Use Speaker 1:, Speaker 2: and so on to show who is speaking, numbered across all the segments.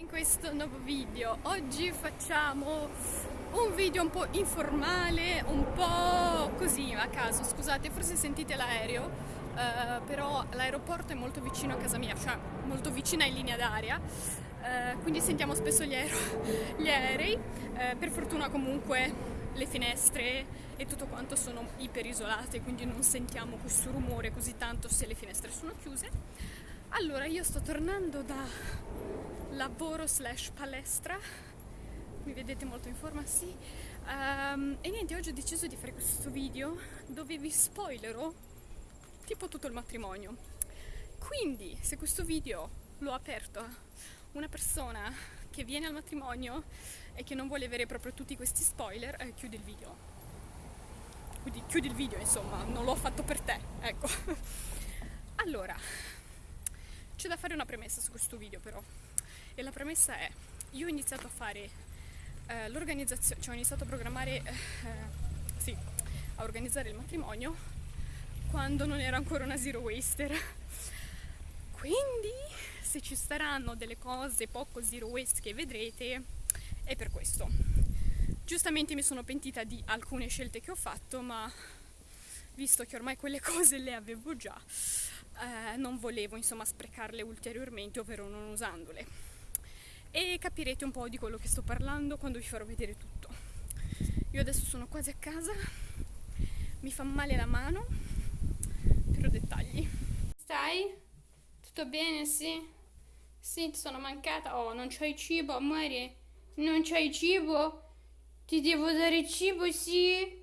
Speaker 1: In questo nuovo video oggi facciamo un video un po' informale, un po' così a caso, scusate forse sentite l'aereo, eh, però l'aeroporto è molto vicino a casa mia, cioè molto vicina in linea d'aria, eh, quindi sentiamo spesso gli, aereo, gli aerei, eh, per fortuna comunque le finestre e tutto quanto sono iperisolate, quindi non sentiamo questo rumore così tanto se le finestre sono chiuse. Allora, io sto tornando da lavoro slash palestra, mi vedete molto in forma, sì. Um, e niente, oggi ho deciso di fare questo video dove vi spoilerò tipo tutto il matrimonio. Quindi, se questo video l'ho aperto a una persona che viene al matrimonio e che non vuole avere proprio tutti questi spoiler, eh, chiudi il video. Quindi chiudi il video, insomma, non l'ho fatto per te, ecco. allora, c'è da fare una premessa su questo video però. E la premessa è, io ho iniziato a fare eh, l'organizzazione, cioè ho iniziato a programmare, eh, sì, a organizzare il matrimonio quando non era ancora una zero waster. Quindi se ci saranno delle cose poco zero waste che vedrete è per questo. Giustamente mi sono pentita di alcune scelte che ho fatto, ma visto che ormai quelle cose le avevo già, eh, non volevo insomma sprecarle ulteriormente, ovvero non usandole. E capirete un po' di quello che sto parlando quando vi farò vedere tutto. Io adesso sono quasi a casa, mi fa male la mano, però dettagli. Stai? Tutto bene, sì? Sì, ti sono mancata. Oh, non c'hai cibo, amore? Non c'hai cibo? Ti devo dare cibo, sì?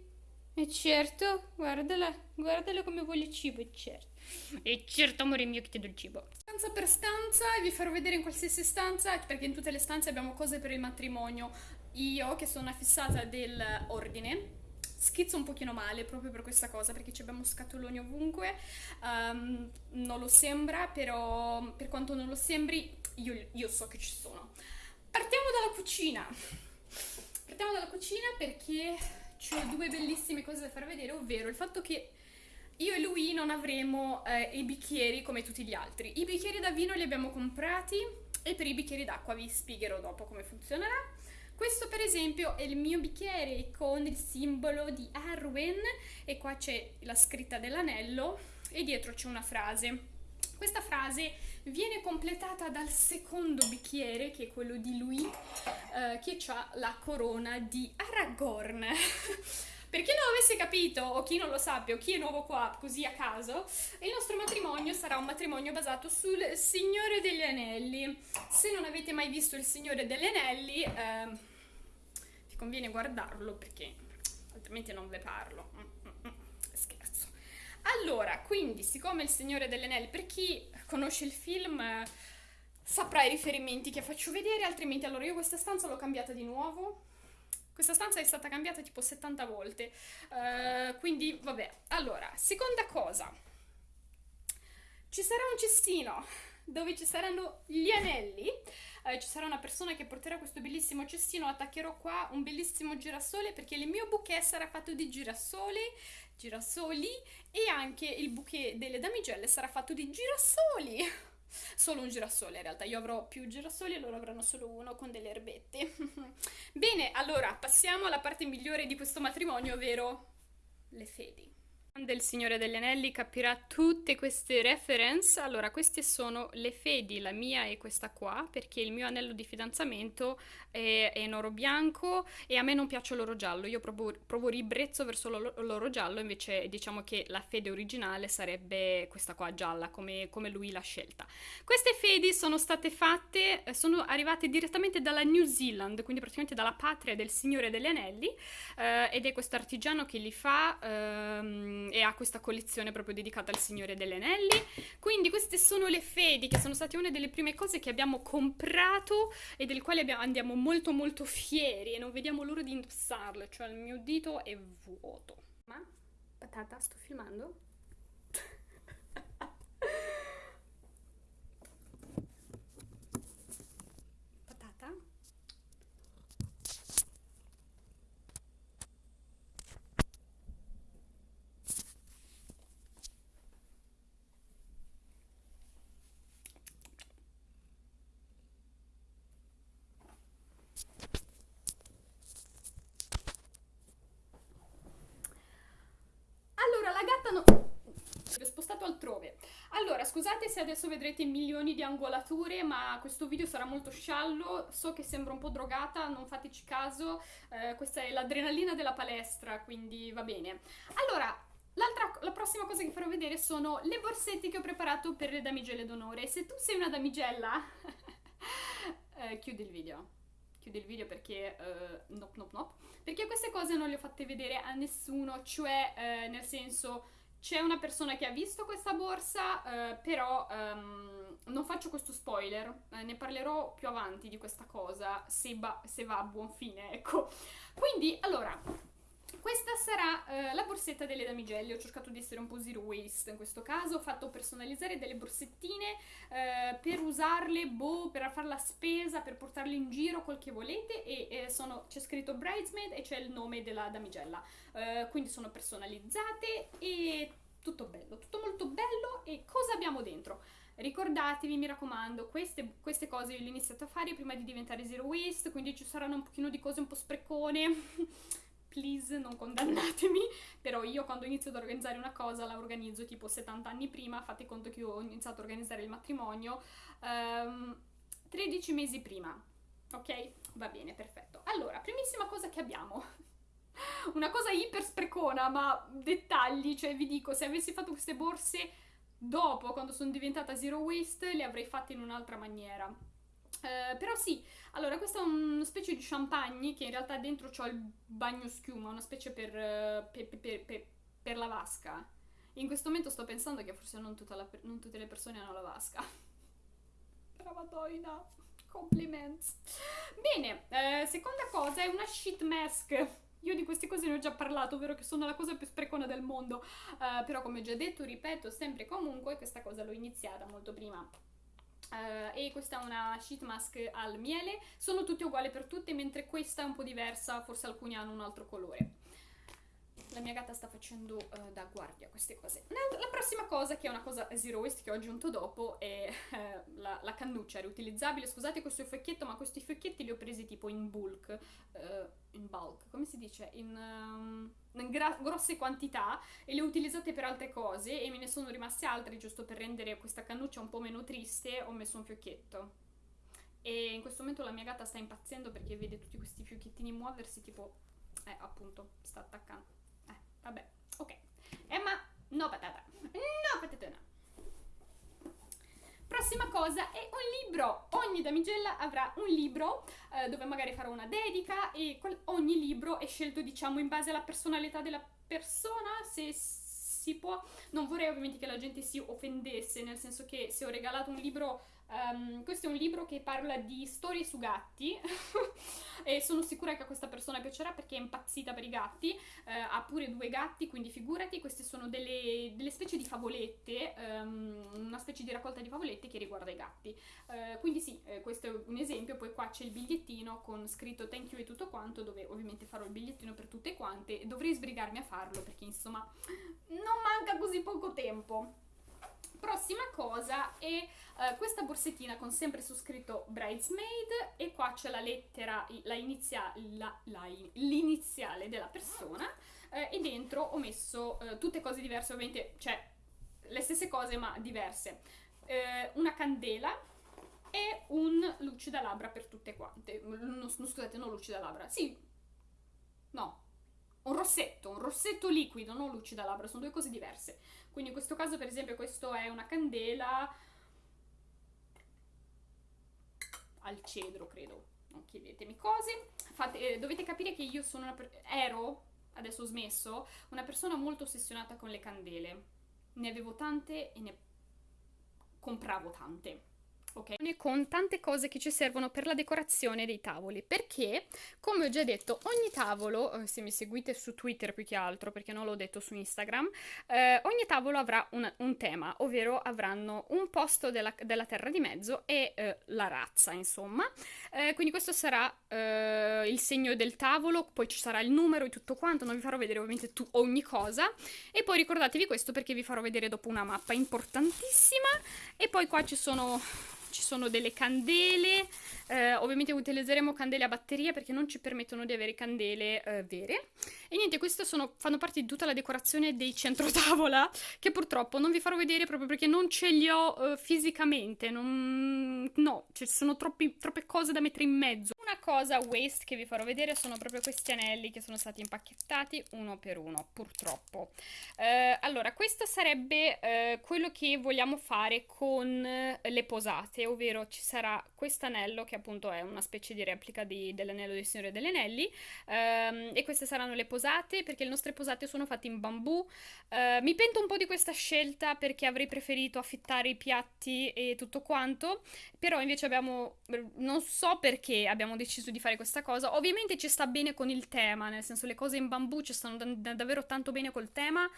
Speaker 1: E certo, guardala, guardala come vuole cibo, certo. E certo, amore mio, che ti do il cibo. Stanza per stanza, vi farò vedere in qualsiasi stanza, perché in tutte le stanze abbiamo cose per il matrimonio. Io, che sono una fissata dell'ordine, schizzo un pochino male proprio per questa cosa, perché ci abbiamo scatoloni ovunque. Um, non lo sembra, però per quanto non lo sembri, io, io so che ci sono. Partiamo dalla cucina. Partiamo dalla cucina perché ho due bellissime cose da far vedere, ovvero il fatto che io e lui non avremo eh, i bicchieri come tutti gli altri. I bicchieri da vino li abbiamo comprati e per i bicchieri d'acqua vi spiegherò dopo come funzionerà. Questo per esempio è il mio bicchiere con il simbolo di Arwen e qua c'è la scritta dell'anello e dietro c'è una frase. Questa frase viene completata dal secondo bicchiere, che è quello di lui, eh, che ha la corona di Aragorn. per chi non avesse capito, o chi non lo sappia, o chi è nuovo qua così a caso, il nostro matrimonio sarà un matrimonio basato sul Signore degli Anelli. Se non avete mai visto il Signore degli Anelli, eh, vi conviene guardarlo perché altrimenti non ve parlo. Mm, mm, mm. Scherzo. Allora, quindi, siccome Il Signore degli Anelli, per chi conosce il film eh, i riferimenti che faccio vedere, altrimenti allora io questa stanza l'ho cambiata di nuovo. Questa stanza è stata cambiata tipo 70 volte, uh, quindi vabbè. Allora, seconda cosa, ci sarà un cestino dove ci saranno gli anelli, eh, ci sarà una persona che porterà questo bellissimo cestino, attaccherò qua un bellissimo girasole perché il mio bouquet sarà fatto di girasole, girasoli e anche il bouquet delle damigelle sarà fatto di girasoli. Solo un girasole in realtà, io avrò più girasoli e loro avranno solo uno con delle erbette. Bene, allora passiamo alla parte migliore di questo matrimonio, ovvero le fedi del Signore degli Anelli capirà tutte queste reference. Allora, queste sono le fedi, la mia e questa qua, perché il mio anello di fidanzamento è, è in oro bianco e a me non piace l'oro giallo. Io provo, provo ribrezzo verso l'oro giallo, invece diciamo che la fede originale sarebbe questa qua gialla, come, come lui l'ha scelta. Queste fedi sono state fatte, sono arrivate direttamente dalla New Zealand, quindi praticamente dalla patria del Signore degli Anelli, eh, ed è questo artigiano che li fa... Ehm, e ha questa collezione proprio dedicata al Signore degli Anelli. Quindi queste sono le fedi che sono state una delle prime cose che abbiamo comprato e del quale abbiamo, andiamo molto molto fieri e non vediamo l'ora di indossarle, cioè il mio dito è vuoto. Ma, patata, sto filmando? Scusate se adesso vedrete milioni di angolature, ma questo video sarà molto sciallo, so che sembra un po' drogata, non fateci caso, eh, questa è l'adrenalina della palestra, quindi va bene. Allora, la prossima cosa che farò vedere sono le borsette che ho preparato per le damigelle d'onore. Se tu sei una damigella, eh, chiudi il video. Chiudi il video perché, uh, nope, nope, nope, perché queste cose non le ho fatte vedere a nessuno, cioè eh, nel senso c'è una persona che ha visto questa borsa, eh, però um, non faccio questo spoiler, eh, ne parlerò più avanti di questa cosa, se, se va a buon fine, ecco. Quindi, allora, sarà eh, la borsetta delle damigelle, ho cercato di essere un po' zero waste in questo caso, ho fatto personalizzare delle borsettine eh, per usarle, boh, per fare la spesa, per portarle in giro, quel che volete. E eh, sono, c'è scritto bridesmaid e c'è il nome della damigella, eh, quindi sono personalizzate e tutto bello, tutto molto bello. E cosa abbiamo dentro? Ricordatevi, mi raccomando, queste, queste cose io le ho iniziate a fare prima di diventare zero waste, quindi ci saranno un pochino di cose un po' sprecone please non condannatemi, però io quando inizio ad organizzare una cosa la organizzo tipo 70 anni prima, fate conto che io ho iniziato a organizzare il matrimonio um, ehm, 13 mesi prima, ok? Va bene, perfetto. Allora, primissima cosa che abbiamo, una cosa iper sprecona, ma dettagli, cioè vi dico, se avessi fatto queste borse dopo, quando sono diventata zero waste, le avrei fatte in un'altra maniera Uh, però sì, allora questa è una specie di champagne che in realtà dentro c'ho il bagno schiuma, una specie per, uh, per, per, per, la vasca. In questo momento sto pensando che forse non, la, non tutte le persone hanno la vasca. Però madonna, compliments. Bene, uh, seconda cosa è una sheet mask. Io di queste cose ne ho già parlato, ovvero che sono la cosa più sprecona del mondo. però come ho già detto, ripeto sempre e comunque, questa cosa l'ho iniziata molto prima Uh, e questa è una sheet mask al miele, sono tutte uguali per tutte, mentre questa è un po' diversa, forse alcuni hanno un altro colore. La mia gatta sta facendo uh, da guardia queste cose. La prossima cosa, che è una cosa zero waste che ho aggiunto dopo, è uh, la, la, cannuccia riutilizzabile. Scusate questo fiocchietto, ma questi fiocchetti li ho presi tipo in bulk, in bulk, come si dice? In... Um, grosse quantità e le ho utilizzate per altre cose e me ne sono rimaste altre giusto per rendere questa cannuccia un po' meno triste ho messo un fiocchetto. E in questo momento la mia gatta sta impazzendo perché vede tutti questi fiocchettini muoversi tipo eh appunto sta attaccando. Eh vabbè ok. Emma no patata. No patatona Prossima cosa è un libro. Ogni damigella avrà un libro eh, dove magari farò una dedica e ogni libro è scelto diciamo in base alla personalità della persona, se si può. Non vorrei ovviamente che la gente si offendesse, nel senso che se ho regalato un libro Um, questo è un libro che parla di storie su gatti. E sono sicura che a questa persona piacerà perché è impazzita per i gatti, uh, ha pure due gatti, quindi figurati, queste sono delle, delle specie di favolette, um, una specie di raccolta di favolette che riguarda i gatti. Uh, quindi sì, eh, questo è un esempio, poi qua c'è il bigliettino con scritto thank you e tutto quanto, dove ovviamente farò il bigliettino per tutte quante, dovrei sbrigarmi a farlo perché insomma non manca così poco tempo. Prossima cosa è uh, questa borsettina con sempre su scritto Bridesmaid e qua c'è la lettera, l'iniziale della persona uh, e dentro ho messo uh, tutte cose diverse, ovviamente, cioè le stesse cose ma diverse. una candela e un lucida labbra per tutte quante. No, scusate, non lucida labbra, sì, no, un rossetto, un rossetto liquido, non lucida labbra, sono due cose diverse. Quindi in questo caso, per esempio, questo è una candela al cedro, credo. Non chiedetemi cose. Fate, eh, dovete capire che io sono una ero, adesso ho smesso, una persona molto ossessionata con le candele. Ne avevo tante e ne compravo tante ok? Con tante cose che ci servono per la decorazione dei tavoli, perché, come ho già detto, ogni tavolo, eh, se mi seguite su Twitter più che altro, perché non l'ho detto su Instagram, eh, ogni tavolo avrà una, un tema, ovvero avranno un posto della, della terra di mezzo e eh, la razza, insomma. Eh, quindi questo sarà eh, il segno del tavolo, poi ci sarà il numero e tutto quanto, non vi farò vedere ovviamente tu, ogni cosa, e poi ricordatevi questo perché vi farò vedere dopo una mappa importantissima, e poi qua ci sono ci sono delle candele, eh, ovviamente utilizzeremo candele a batteria perché non ci permettono di avere candele eh, vere E niente, queste sono, fanno parte di tutta la decorazione dei centrotavola, che purtroppo non vi farò vedere proprio perché non ce li ho uh, fisicamente, non... no, ci sono troppi, troppe cose da mettere in mezzo. Una cosa waste che vi farò vedere sono proprio questi anelli che sono stati impacchettati uno per uno, purtroppo. Uh, allora, questo sarebbe uh, quello che vogliamo fare con le posate, ovvero ci sarà questo anello che appunto è una specie di replica di, dell'anello del Signore degli Anelli um, e queste saranno le posate perché le nostre posate sono fatte in bambù. Uh, mi pento un po' di questa scelta perché avrei preferito affittare i piatti e tutto quanto, però invece abbiamo, non so perché abbiamo deciso di fare questa cosa, ovviamente ci sta bene con il tema, nel senso le cose in bambù ci stanno da- davvero tanto bene col tema.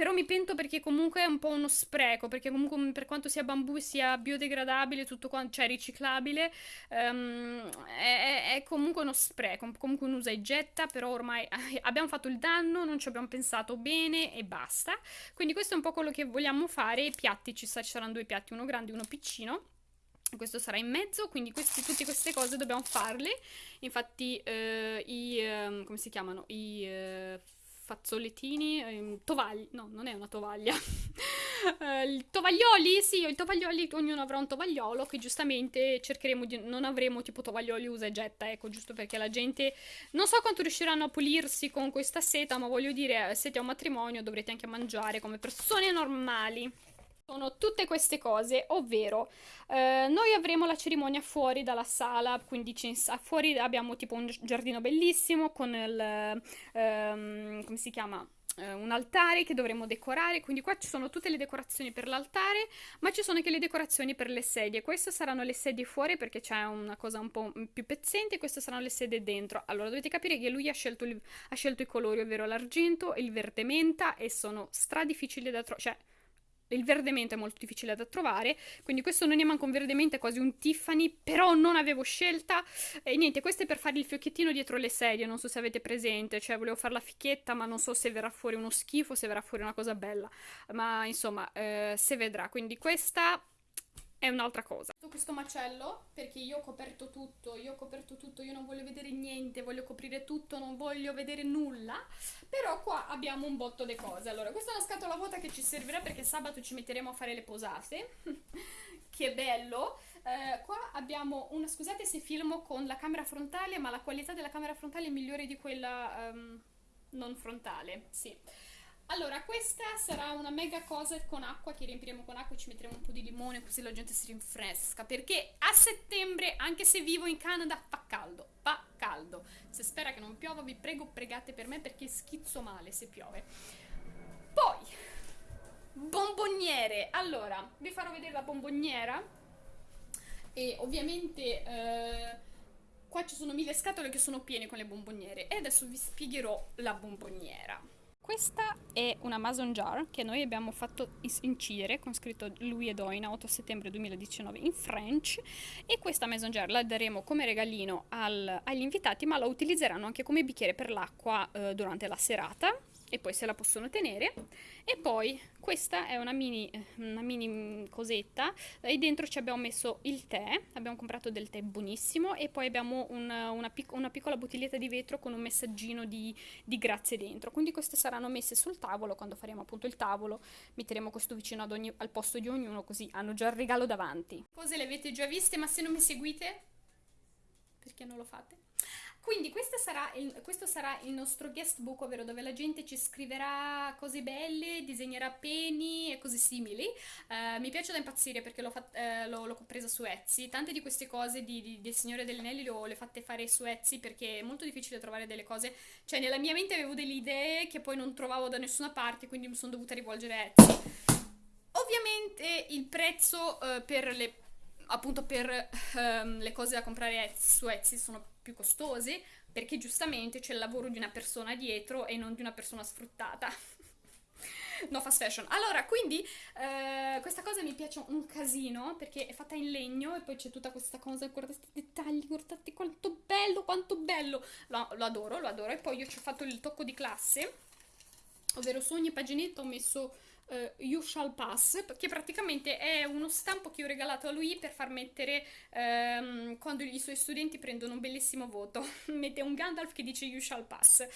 Speaker 1: Però mi pento perché comunque è un po' uno spreco, perché comunque per quanto sia bambù sia biodegradabile, tutto quanto, cioè riciclabile, um, è, è, comunque uno spreco, comunque un usa e getta, però ormai abbiamo fatto il danno, non ci abbiamo pensato bene e basta. Quindi questo è un po' quello che vogliamo fare, i piatti, ci, saranno due piatti, uno grande e uno piccino questo sarà in mezzo, quindi questi, tutte queste cose dobbiamo farle. Infatti, eh, i eh, come si chiamano? I eh, fazzolettini, ehm, tovagli, no, non è una tovaglia. eh, tovaglioli, sì, i tovaglioli, ognuno avrà un tovagliolo che giustamente cercheremo di, non avremo tipo tovaglioli usa e getta, ecco, giusto perché la gente, non so quanto riusciranno a pulirsi con questa seta, ma voglio dire, siete a un matrimonio, dovrete anche mangiare come persone normali sono tutte queste cose, ovvero eh, noi avremo la cerimonia fuori dalla sala, quindi fuori abbiamo tipo un giardino bellissimo con il, ehm, come si chiama? Eh, un altare che dovremo decorare, quindi qua ci sono tutte le decorazioni per l'altare, ma ci sono anche le decorazioni per le sedie. Queste saranno le sedie fuori perché c'è una cosa un po' più pezzente, queste saranno le sedie dentro. Allora dovete capire che lui ha scelto, il, ha scelto i colori, ovvero l'argento e il verde menta, e sono stra difficili da trovare, cioè il verde menta è molto difficile da trovare, quindi questo non è manco un verde menta, è quasi un Tiffany, però non avevo scelta. E niente, questo è per fare il fiocchettino dietro le sedie, non so se avete presente, cioè volevo fare la fichetta, ma non so se verrà fuori uno schifo, se verrà fuori una cosa bella, ma insomma, eh, se vedrà. Quindi questa è un'altra cosa. Questo macello, perché io ho coperto tutto, io ho coperto tutto, io non voglio vedere niente, voglio coprire tutto, non voglio vedere nulla, però qua abbiamo un botto di cose. Allora, questa è una scatola vuota che ci servirà perché sabato ci metteremo a fare le posate, che bello. Eh, qua abbiamo una, scusate se filmo con la camera frontale, ma la qualità della camera frontale è migliore di quella um, non frontale, sì. Allora, questa sarà una mega cosa con acqua che riempiremo con acqua e ci metteremo un po' di limone così la gente si rinfresca. Perché a settembre, anche se vivo in Canada, fa caldo. Fa caldo. Se spera che non piova, vi prego, pregate per me perché schizzo male se piove. Poi, bomboniere. Allora, vi farò vedere la bomboniera. E ovviamente... Eh, qua ci sono mille scatole che sono piene con le bomboniere. E adesso vi spiegherò la bomboniera. Questa è una Mason jar che noi abbiamo fatto incidere con scritto Louis e Doina 8 settembre 2019 in French. E questa Mason jar la daremo come regalino al, agli invitati ma la utilizzeranno anche come bicchiere per l'acqua eh, durante la serata e poi se la possono tenere. E poi questa è una mini, una mini cosetta. E dentro ci abbiamo messo il tè. Abbiamo comprato del tè buonissimo. E poi abbiamo una, una, pic una piccola bottiglietta di vetro con un messaggino di, di, grazie dentro. Quindi queste saranno messe sul tavolo. Quando faremo appunto il tavolo metteremo questo vicino ogni, al posto di ognuno così hanno già il regalo davanti. Cose le avete già viste ma se non mi seguite perché non lo fate quindi sarà il, questo sarà il nostro guest book, ovvero dove la gente ci scriverà cose belle, disegnerà peni e cose simili. Uh, mi piace da impazzire perché l'ho, fat, uh, l'ho, l'ho, presa su Etsy. Tante di queste cose di, di, del Signore degli Anelli le ho fatte fare su Etsy perché è molto difficile trovare delle cose. Cioè, nella mia mente avevo delle idee che poi non trovavo da nessuna parte, quindi mi sono dovuta rivolgere a Etsy. Ovviamente il prezzo uh, per le appunto per um, le cose da comprare su Etsy sono più costose perché giustamente c'è il lavoro di una persona dietro e non di una persona sfruttata. no fast fashion. Allora, quindi eh, questa cosa mi piace un casino perché è fatta in legno e poi c'è tutta questa cosa, guardate i dettagli, guardate quanto bello, quanto bello. Lo, lo adoro, lo adoro. E poi io ci ho fatto il tocco di classe, ovvero su ogni paginetta ho messo uh, You Shall Pass, che praticamente è uno stampo che ho regalato a lui per far mettere um, quando i suoi studenti prendono un bellissimo voto. Mette un Gandalf che dice You Shall Pass.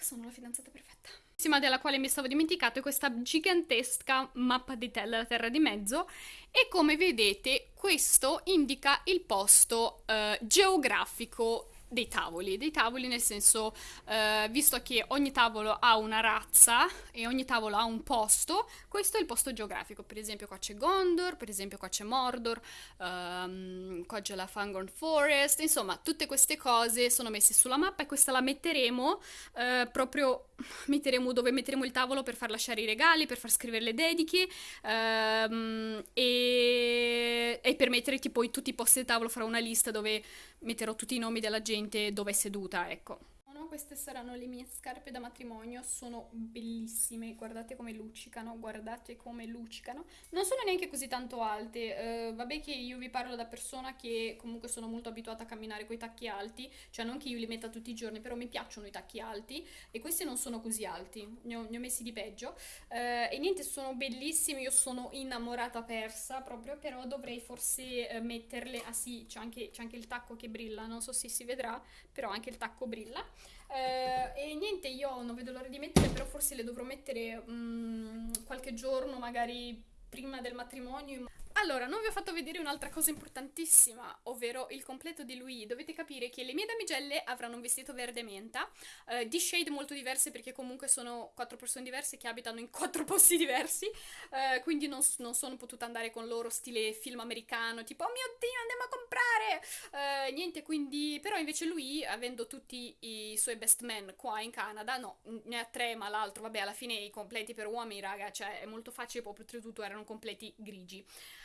Speaker 1: sono la fidanzata perfetta. L'ultima della quale mi stavo dimenticato è questa gigantesca mappa di Tella, la Terra di Mezzo, e come vedete questo indica il posto eh, geografico dei tavoli, dei tavoli nel senso, eh, visto che ogni tavolo ha una razza e ogni tavolo ha un posto, questo è il posto geografico, per esempio qua c'è Gondor, per esempio qua c'è Mordor, um, qua c'è la Fangorn Forest, insomma tutte queste cose sono messe sulla mappa e questa la metteremo eh, proprio, metteremo dove metteremo il tavolo per far lasciare i regali, per far scrivere le dediche um, e, e per mettere tipo tutti i posti del tavolo farò una lista dove metterò tutti i nomi della gente dove è seduta, ecco queste saranno le mie scarpe da matrimonio, sono bellissime, guardate come luccicano, guardate come luccicano. Non sono neanche così tanto alte, uh, vabbè che io vi parlo da persona che comunque sono molto abituata a camminare con i tacchi alti, cioè non che io li metta tutti i giorni, però mi piacciono i tacchi alti e questi non sono così alti, ne ho, ne ho messi di peggio. Uh, e niente, sono bellissimi, io sono innamorata persa proprio, però dovrei forse uh, metterle, ah sì, c'è anche, anche il tacco che brilla, non so se si vedrà, però anche il tacco brilla. Eh, e niente, io non vedo l'ora di mettere, però forse le dovrò mettere um, qualche giorno, magari prima del matrimonio. Allora, non vi ho fatto vedere un'altra cosa importantissima, ovvero il completo di lui. Dovete capire che le mie damigelle avranno un vestito verde menta, eh, di shade molto diverse perché comunque sono quattro persone diverse che abitano in quattro posti diversi, eh, quindi non, non, sono potuta andare con loro stile film americano, tipo oh mio Dio andiamo a comprare! Eh, niente, quindi, però invece lui, avendo tutti i suoi best men qua in Canada, no, ne ha tre ma l'altro, vabbè alla fine i completi per uomini, raga, cioè è molto facile, proprio oltretutto erano completi grigi.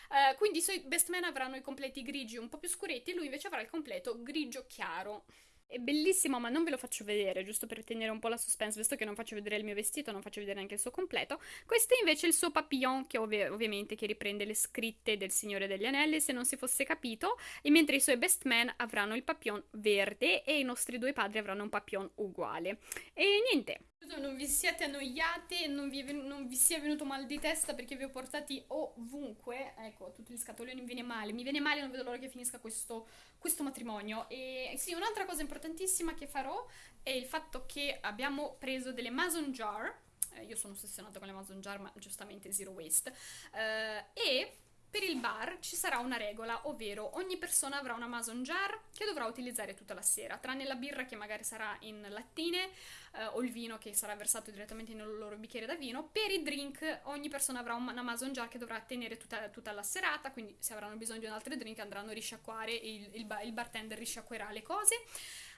Speaker 1: Uh, quindi i suoi best men avranno i completi grigi un po' più scuretti, lui invece avrà il completo grigio chiaro. È bellissimo, ma non ve lo faccio vedere, giusto per tenere un po' la suspense, visto che non faccio vedere il mio vestito, non faccio vedere neanche il suo completo. Questo è invece il suo papillon, che ov ovviamente che riprende le scritte del Signore degli Anelli, se non si fosse capito, e mentre i suoi best men avranno il papillon verde e i nostri due padri avranno un papillon uguale. E niente, non vi siate annoiate, non vi, non vi, sia venuto mal di testa perché vi ho portati ovunque. Ecco, tutti gli scatoloni mi viene male. Mi viene male, non vedo l'ora che finisca questo, questo matrimonio. E sì, un'altra cosa importantissima che farò è il fatto che abbiamo preso delle mason jar. Eh, io sono ossessionata con le mason jar, ma giustamente zero waste. Eh, e per il bar ci sarà una regola, ovvero ogni persona avrà una mason jar che dovrà utilizzare tutta la sera, tranne la birra che magari sarà in lattine eh, o il vino che sarà versato direttamente nel loro bicchiere da vino. Per i drink ogni persona avrà una mason jar che dovrà tenere tutta, tutta la serata, quindi se avranno bisogno di un altro drink andranno a risciacquare, il, il, il bartender risciacquerà le cose.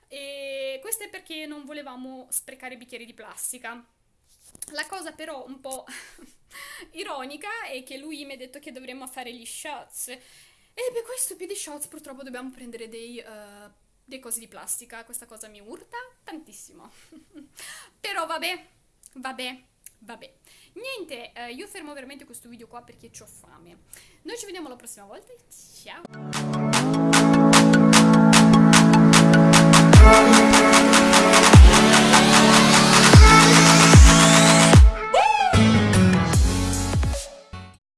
Speaker 1: E questo è perché non volevamo sprecare bicchieri di plastica. La cosa però un po' ironica è che lui mi ha detto che dovremmo fare gli shots. E per quei stupidi shots purtroppo dobbiamo prendere dei, uh, dei cosi di plastica. Questa cosa mi urta tantissimo. Però vabbè, vabbè, vabbè. Niente, uh, io fermo veramente questo video qua perché ho fame. Noi ci vediamo la prossima volta. Ciao!